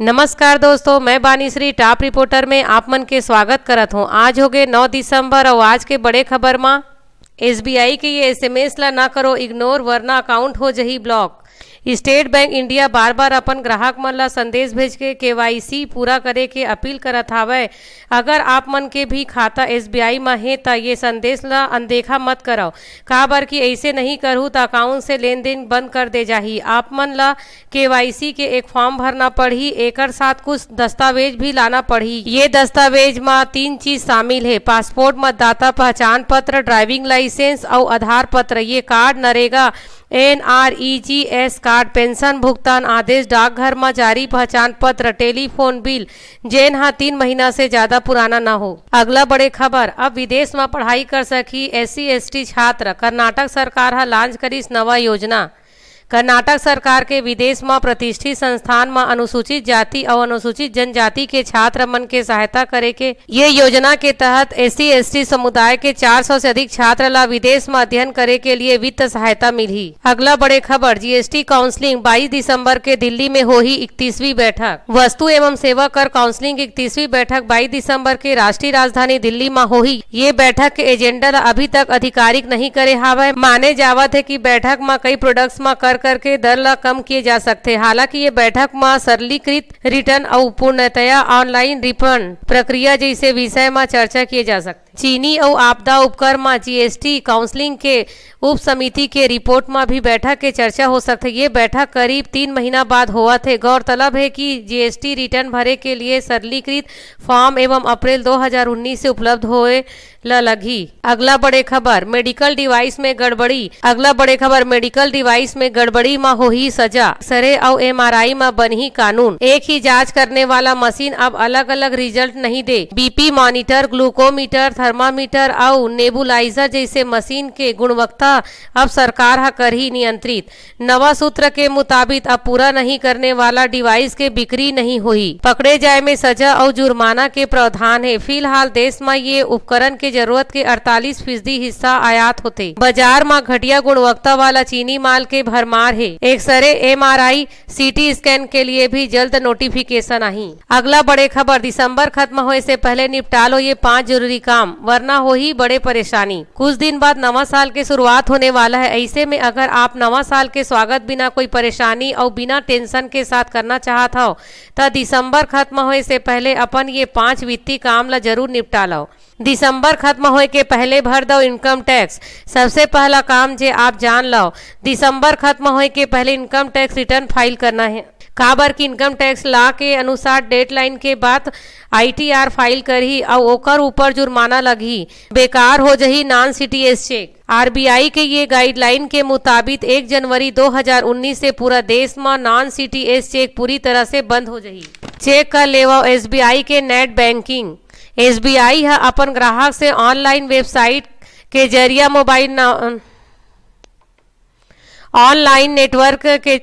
नमस्कार दोस्तों, मैं बानीश्री, टॉप रिपोर्टर में आप मन के स्वागत करत हूँ। आज हो गए नौ दिसंबर और आज के बड़े खबर में। एसबीआई के ये एसएमएस ला ना करो, इग्नोर, वरना अकाउंट हो जही ब्लॉक। स्टेट बैंक इंडिया बार बार अपन ग्राहक मन ला संदेश भेज के केवाईसी पूरा करे के अपील करत हावय। अगर आप मन के भी खाता एसबीआई में हे त ये संदेश ला अनदेखा मत करो का बर कि ऐसे नहीं करहु त अकाउंट से लेन देन बंद कर दे जाही। आप मन ला केवाईसी के एक फॉर्म भरना पड़ही एकर साथ कुछ दस्तावेज़ भी लाना पड़ही ये दस्तावेज़ में तीन चीज़ शामिल है। पासपोर्ट, मतदाता पहचान पत्र, ड्राइविंग लाइसेंस और आधार पत्र। ये card NREGA, N R E G S card, pension, भुगतान आदेश, डाकघर में जारी पहचान पत्र, टेलीफोन बिल, जेन हाँ तीन महीना से ज़्यादा पुराना न हो। अगला बड़े खबर, अब विदेश में पढ़ाई कर सकी एस सी छात्र, कर्नाटक सरकार हा लॉन्च करी नवा योजना। कर्नाटक सरकार के विदेश में प्रतिष्ठित संस्थान में अनुसूचित जाति और अनुसूचित जनजाति के छात्र मन के सहायता करे के ये योजना के तहत एस सी समुदाय के 400 से अधिक छात्र ला विदेश में अध्ययन करे के लिए वित्त सहायता मिली। अगला बड़े खबर जीएसटी काउंसलिंग 22 दिसंबर के दिल्ली में हो ही इकतीसवीं बैठक। वस्तु एवं सेवा कर काउंसिलिंग इकतीसवीं बैठक बाईस दिसंबर के राष्ट्रीय राजधानी दिल्ली में हो ही। ये बैठक के एजेंडा अभी तक आधिकारिक नहीं करे हावय। माने जावत है की बैठक में कई प्रोडक्ट्स में कर करके दर ला कम किए जा सकते। हालाँकि ये बैठक में सरलीकृत रिटर्न और पूर्णतया ऑनलाइन रिफंड प्रक्रिया जैसे विषय में चर्चा किए जा सकते। चीनी और आपदा उपकर में जीएसटी काउंसलिंग के उप समिति के रिपोर्ट में भी बैठक के चर्चा हो सकते ये बैठक करीब तीन महीना बाद हुआ थे। गौरतलब है कि जीएसटी रिटर्न भरे के लिए सरलीकृत फॉर्म एवं अप्रैल 2019 से उपलब्ध होए लगी। अगला बड़े खबर मेडिकल डिवाइस में गड़बड़ी। अगला बड़े खबर मेडिकल डिवाइस में गड़बड़ी में हो ही सजा। सरे और एमआरआई में बनी कानून। एक ही जाँच करने वाला मशीन अब अलग अलग रिज़ल्ट नहीं दे। बीपी मॉनिटर ग्लूकोमीटर थर्मामीटर और नेबुलाइजर जैसे मशीन के गुणवत्ता अब सरकार कर ही नियंत्रित। नवा सूत्र के मुताबिक अब पूरा नहीं करने वाला डिवाइस के बिक्री नहीं हुई। पकड़े जाए में सजा और जुर्माना के प्रावधान है। फ़िलहाल देश में ये उपकरण के ज़रूरत के 48 फ़ीसदी हिस्सा आयात होते। बाज़ार में घटिया गुणवत्ता वाला चीनी माल के भरमार है। एक्सरे एम आर आई सीटी स्कैन के लिए भी जल्द नोटिफिकेशन आई अगला बड़े खबर, दिसंबर खत्म होने से पहले निपटा लो ये पाँच ज़रूरी काम। वरना हो ही बड़े परेशानी। कुछ दिन बाद नवा साल के शुरुआत होने वाला है। ऐसे में अगर आप नवा साल के स्वागत बिना कोई परेशानी और बिना टेंशन के साथ करना चाहत हो तो दिसंबर खत्म होए से पहले अपन ये पाँच वित्तीय काम ला ज़रूर निपटा लो दिसंबर खत्म होए के पहले भर दो इनकम टैक्स। सबसे पहला काम जे आप जान लो दिसंबर खत्म होए के पहले इनकम टैक्स रिटर्न फ़ाइल करना है। काबर की इनकम टैक्स ला के अनुसार डेडलाइन के बाद आईटीआर फ़ाइल करही और ओकर ऊपर जुर्माना लगी। बेकार हो जही नॉन सीटीएस चेक आरबीआई के ये गाइडलाइन के मुताबिक 1 जनवरी 2019 से पूरा देश में नॉन सीटीएस चेक पूरी तरह से बंद हो जही। चेक कर लेवा एसबीआई के नेट बैंकिंग एसबीआई है अपन ग्राहक से ऑनलाइन वेबसाइट के ज़रिया मोबाइल ऑनलाइन नेटवर्क के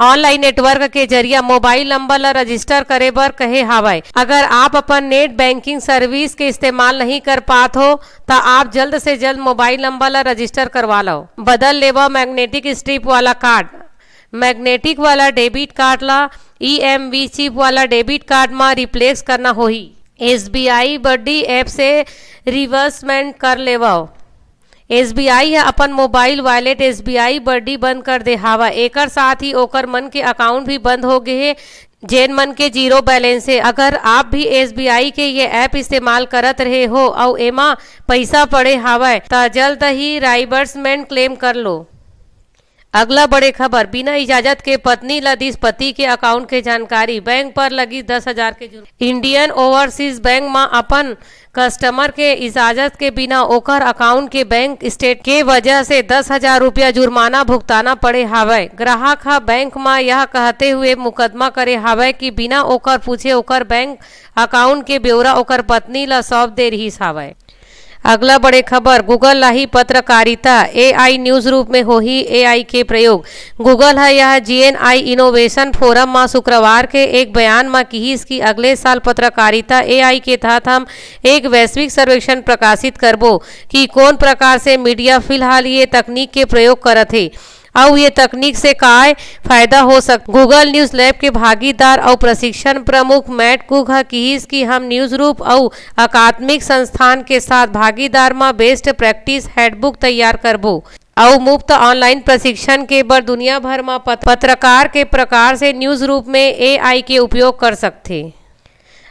ऑनलाइन नेटवर्क के ज़रिए मोबाइल नंबर रजिस्टर करे बर कहे हावय। अगर आप अपन नेट बैंकिंग सर्विस के इस्तेमाल नहीं कर पात हो तो आप जल्द से जल्द मोबाइल नंबर रजिस्टर करवा लो बदल लेवा मैग्नेटिक स्ट्रिप वाला कार्ड। मैग्नेटिक वाला डेबिट कार्ड ला ई एम वी चिप वाला डेबिट कार्ड में रिप्लेस करना होही। S B I buddy app से रिवर्समेंट कर लेवाओ एस बी आई है, अपन mobile wallet S B I buddy बंद कर दे, हावा एकर साथ ही ओकर मन के अकाउंट भी बंद हो गए है, जेन मन के ज़ीरो बैलेंस है। अगर आप भी आई के ये ऐप इस्तेमाल करत रहे हो और एमा पैसा पड़े हावय तो जल्द ही राइबर्समेंट क्लेम कर लो। अगला बड़े खबर, बिना इजाज़त के पत्नी लदीस पति के अकाउंट के जानकारी, बैंक पर लगी दस हज़ार के जुर्म इंडियन ओवरसीज बैंक में अपन कस्टमर के इजाज़त के बिना ओकर अकाउंट के बैंक स्टेट के वजह से दस हज़ार रूपया जुर्माना भुगताना पड़े हावय। ग्राहक हा बैंक में यह कहते हुए मुकदमा करे हावय कि बिना ओकर पूछे ओकर बैंक अकाउंट के ब्यौरा ओकर पत्नी ल सौंप दे रही हावय। अगला बड़े खबर गूगल लाही पत्रकारिता। एआई न्यूज़ रूप में हो ही एआई के प्रयोग। गूगल है यह जीएनआई इनोवेशन फोरम में शुक्रवार के एक बयान में की इसकी अगले साल पत्रकारिता एआई के तहत हम एक वैश्विक सर्वेक्षण प्रकाशित करबो कि कौन प्रकार से मीडिया फ़िलहाल ये तकनीक के प्रयोग करत है। और ये तकनीक से काय फ़ायदा हो सक? गूगल न्यूज़ लैब के भागीदार और प्रशिक्षण प्रमुख मैट कुक किहिस की हम न्यूज़ रूप और अकादमिक संस्थान के साथ भागीदार में बेस्ट प्रैक्टिस हैंडबुक तैयार करबो। और मुफ़्त ऑनलाइन प्रशिक्षण के बर दुनिया भर में पत्रकार के प्रकार से न्यूज़ रूप में एआई के उपयोग कर सकते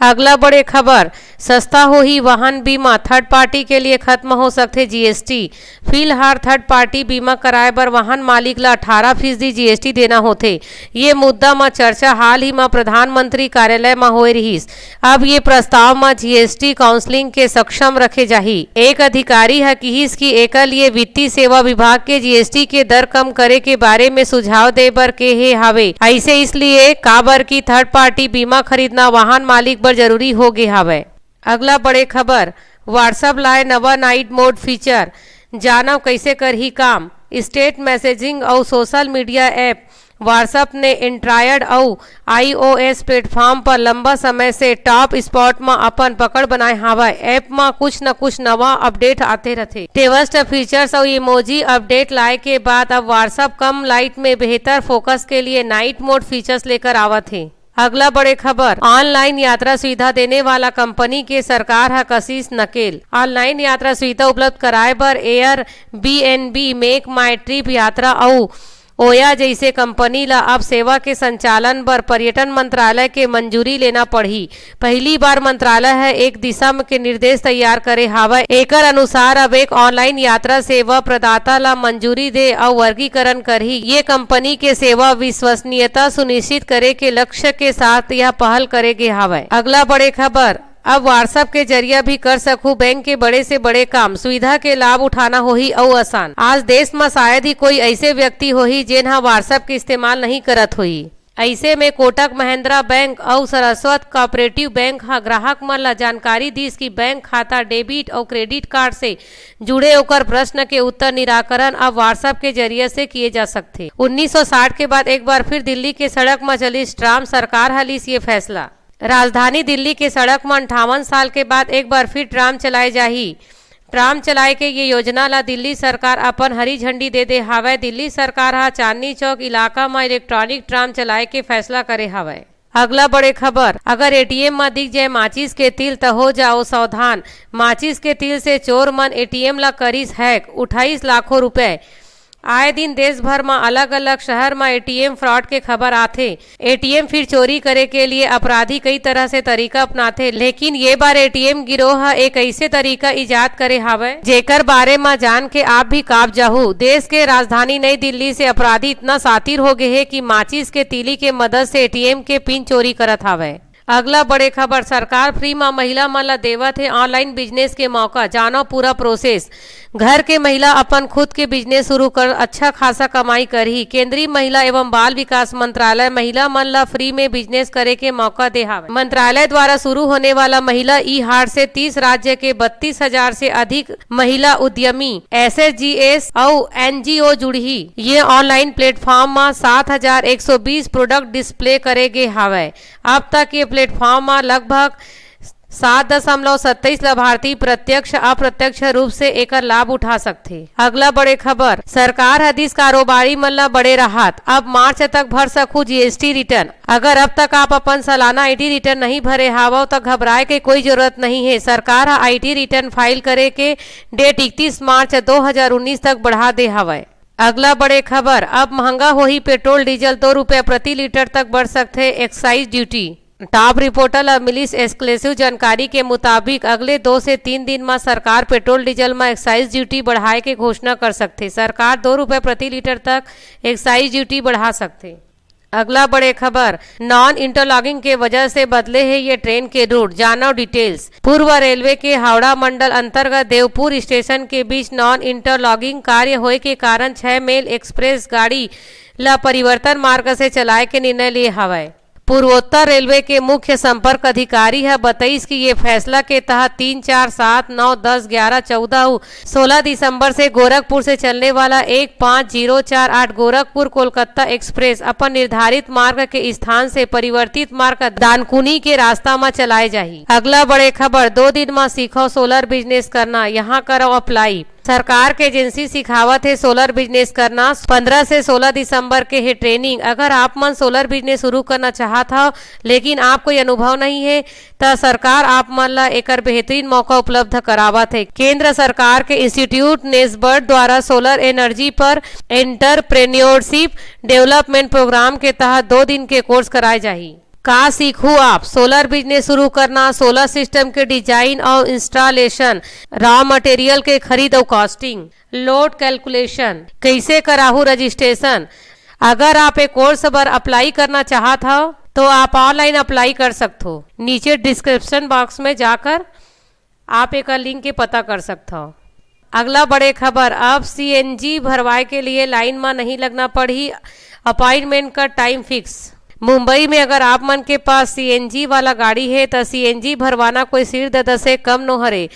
अगला बड़े खबर सस्ता हो ही वाहन बीमा थर्ड पार्टी के लिए खत्म हो सकते जीएसटी फ़िलहाल थर्ड पार्टी बीमा कराए बर वाहन मालिक ला अठारह फ़ीसदी जीएसटी देना होते ये मुद्दा में चर्चा हाल ही में प्रधानमंत्री कार्यालय में हो रहीस। अब ये प्रस्ताव में जीएसटी काउंसलिंग के सक्षम रखे जाही। एक अधिकारी है किहिस की एक लिए वित्तीय सेवा विभाग के जीएसटी के दर कम करे के बारे में सुझाव दे बर के हे हावे। ऐसे इसलिए काबर की थर्ड पार्टी बीमा खरीदना वाहन मालिक बर ज़रूरी हो गए हवे। अगला बड़े खबर व्हाट्सएप लाए नवा नाइट मोड फीचर जानव कैसे कर ही काम? स्टेट मैसेजिंग और सोशल मीडिया ऐप व्हाट्सएप ने इंट्रायड और आईओएस प्लेटफॉर्म पर लंबा समय से टॉप स्पॉट में अपन पकड़ बनाए हवा ऐप में कुछ न कुछ नवा अपडेट आते रहते टेवस्ट फीचर्स और इमोजी अपडेट लाए के बाद अब व्हाट्सएप कम लाइट में बेहतर फोकस के लिए नाइट मोड फीचर्स लेकर आवत है। अगला बड़े खबर, ऑनलाइन यात्रा सुविधा देने वाला कंपनी के सरकार है कशिश नकेल। ऑनलाइन यात्रा सुविधा उपलब्ध कराए बर Airbnb make माई ट्रिप यात्रा और ओया जैसे कंपनी ला अब सेवा के संचालन बर पर्यटन मंत्रालय के मंजूरी लेना पड़ी पहली बार मंत्रालय है एक दिशा के निर्देश तैयार करे हावय एकर अनुसार अब एक ऑनलाइन यात्रा सेवा प्रदाता ला मंजूरी दे और वर्गीकरण करही। ये कंपनी के सेवा विश्वसनीयता सुनिश्चित करे के लक्ष्य के साथ यह पहल करेगे हावय अगला बड़े खबर। अब व्हाट्सएप के ज़रिया भी कर सकूँ। बैंक के बड़े से बड़े काम। सुविधा के लाभ उठाना होही और आसान। आज देश में शायद ही कोई ऐसे व्यक्ति होही जेन हा व्हाट्सएप के इस्तेमाल नहीं करत होही ऐसे में कोटक महिंद्रा बैंक और सरस्वत कोऑपरेटिव बैंक हा ग्राहक मन ला जानकारी दीस कि बैंक खाता डेबिट और क्रेडिट कार्ड से जुड़े होकर प्रश्न के उत्तर निराकरण अब व्हाट्सएप के ज़रिए से किए जा सकते। 1960 के बाद एक बार फिर दिल्ली के सड़क में चली ट्राम सरकार हलीस ये फैसला। राजधानी दिल्ली के सड़क में अंठावन साल के बाद एक बार फिर ट्राम चलाए जाही। ट्राम चलाए के ये योजना ला दिल्ली सरकार अपन हरी झंडी दे दे हावय दिल्ली सरकार हा चांदनी चौक इलाका में इलेक्ट्रॉनिक ट्राम चलाए के फैसला करे हावय अगला बड़े खबर, अगर एटीएम में दिख जाए माचिस के तिल तो हो जाओ सावधान। माचिस के तिल से चोर मन एटीएम ला करीस हैक, उठाईस लाखों रुपए। आए दिन देश भर में अलग अलग शहर में एटीएम फ्रॉड के खबर आथे। एटीएम फिर चोरी करे के लिए अपराधी कई तरह से तरीका अपनाथे, लेकिन ये बार एटीएम गिरोह एक ऐसे तरीका इजाद करे हावय जेकर बारे में जान के आप भी काब जाहू देश के राजधानी नई दिल्ली से अपराधी इतना सातिर हो गए है की माचिस के तीली के मदद से एटीएम के पिन चोरी करत हावय अगला बड़े खबर, सरकार फ्री में महिला मन ला देवत है ऑनलाइन बिज़नेस के मौका, जानो पूरा प्रोसेस। घर के महिला अपन खुद के बिज़नेस शुरू कर अच्छा खासा कमाई करही। केंद्रीय महिला एवं बाल विकास मंत्रालय, महिला मन ला फ्री में बिज़नेस करे के मौका दे मंत्रालय द्वारा शुरू होने वाला महिला ई हार से 30 राज्य के बत्तीस हज़ार से अधिक महिला उद्यमी, एस एस जी एस और एनजीओ जुड़ी ये ऑनलाइन प्लेटफॉर्म में सात हज़ार एक सौ बीस प्रोडक्ट डिस्प्ले करेगे हावे। अब तक ये प्लेटफॉर्म में लगभग सात दशमलव सत्ताईस लाभार्थी प्रत्यक्ष, अप्रत्यक्ष रूप से एकर लाभ उठा सकते। अगला बड़े खबर, सरकार हदीस कारोबारी मन ला बड़े राहत। अब मार्च तक भर सकू जीएसटी रिटर्न। अगर अब तक आप अपन सालाना आईटी रिटर्न नहीं भरे हावो तो घबराए के कोई ज़रूरत नहीं है। सरकार आईटी रिटर्न फ़ाइल करे के डेट इकतीस मार्च 2019 तक बढ़ा दे हवय अगला बड़े खबर, अब महँगा हो ही पेट्रोल, डीजल दो रुपया प्रति लीटर तक बढ़ सकते, एक्साइज ड्यूटी। टॉप रिपोर्टर मिलिस एक्सक्लूसिव जानकारी के मुताबिक अगले दो से तीन दिन में सरकार पेट्रोल, डीजल में एक्साइज ड्यूटी बढ़ाए के घोषणा कर सकते। सरकार दो रुपए प्रति लीटर तक एक्साइज ड्यूटी बढ़ा सकते। अगला बड़े खबर, नॉन इंटरलॉगिंग के वजह से बदले है ये ट्रेन के रूट। जानो डिटेल्स। पूर्व रेलवे के हावड़ा मंडल अंतर्गत देवपुर स्टेशन के बीच नॉन इंटरलॉगिंग कार्य होए के कारण छह मेल एक्सप्रेस गाड़ी ला परिवर्तन मार्ग से चलाए के निर्णय लिए हवाए। पूर्वोत्तर रेलवे के मुख्य संपर्क अधिकारी है, बताइस कि ये फैसला के तहत तीन, चार, सात, नौ, दस, ग्यारह, चौदह, सोलह दिसंबर से गोरखपुर से चलने वाला एक, पाँच, ज़ीरो, चार, आठ गोरखपुर कोलकाता एक्सप्रेस अपन निर्धारित मार्ग के स्थान से परिवर्तित मार्ग दानकुनी के रास्ता में चलाए जाही। अगला बड़े खबर, दो दिन में सीखो सोलर बिज़नेस करना, यहाँ करो अप्लाई। सरकार के एजेंसी सिखावत है सोलर बिज़नेस करना। 15 से 16 दिसंबर के है ट्रेनिंग। अगर आप मन सोलर बिज़नेस शुरू करना चाहत हो, लेकिन आप कोई अनुभव नहीं है तो सरकार आप मन ला एक बेहतरीन मौका उपलब्ध करावत है। केंद्र सरकार के इंस्टीट्यूट नेस्बर्ड द्वारा सोलर एनर्जी पर एंटरप्रेन्योरशिप डेवलपमेंट प्रोग्राम के तहत दो दिन के कोर्स कराए जाही। का सीखू आप सोलर बिज़नेस शुरू करना सोलर सिस्टम के डिज़ाइन और इंस्टॉलेशन रॉ मटेरियल के खरीद और कॉस्टिंग लोड कैलकुलेशन कैसे कराहू रजिस्ट्रेशन अगर आप एक कोर्स पर अप्लाई करना चाहत हो तो आप ऑनलाइन अप्लाई कर सकते हो। नीचे डिस्क्रिप्शन बॉक्स में जाकर आप एक लिंक के पता कर सकते हो। अगला बड़े खबर, अब सीएनजी भरवाए के लिए लाइन में नहीं लगना पड़ी। अपॉइंटमेंट का टाइम फिक्स मुंबई में अगर आप मन के पास सीएनजी वाला गाड़ी है तो सीएनजी भरवाना कोई सिर दर्द से कम न हरे।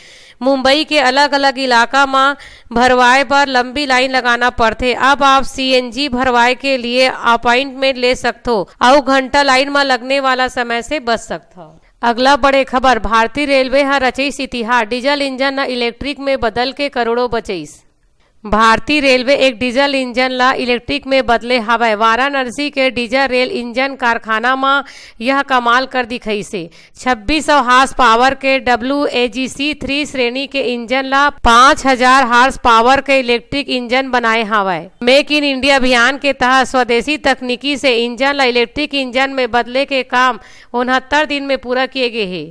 मुंबई के अलग अलग इलाका में भरवाए पर लंबी लाइन लगाना पड़थे। अब आप सीएनजी भरवाए के लिए अपॉइंटमेंट ले सकते हो और घंटा लाइन में लगने वाला समय से बच सकते हो अगला बड़े खबर, भारतीय रेलवे ह रचईस इतिहास। डीजल इंजन न इलेक्ट्रिक में बदल के करोड़ों बचईस। भारतीय रेलवे एक डीजल इंजन ला इलेक्ट्रिक में बदले हवय वाराणसी के डीजल रेल इंजन कारखाना में यह कमाल कर दिखई से। छब्बीस सौ हार्स पावर के W A G C three श्रेणी के इंजन ला पाँच हज़ार हार्स पावर के इलेक्ट्रिक इंजन बनाए हवय मेक इन इंडिया अभियान के तहत स्वदेशी तकनीकी से इंजन ला इलेक्ट्रिक इंजन में बदले के काम उनहत्तर दिन में पूरा किए गए है।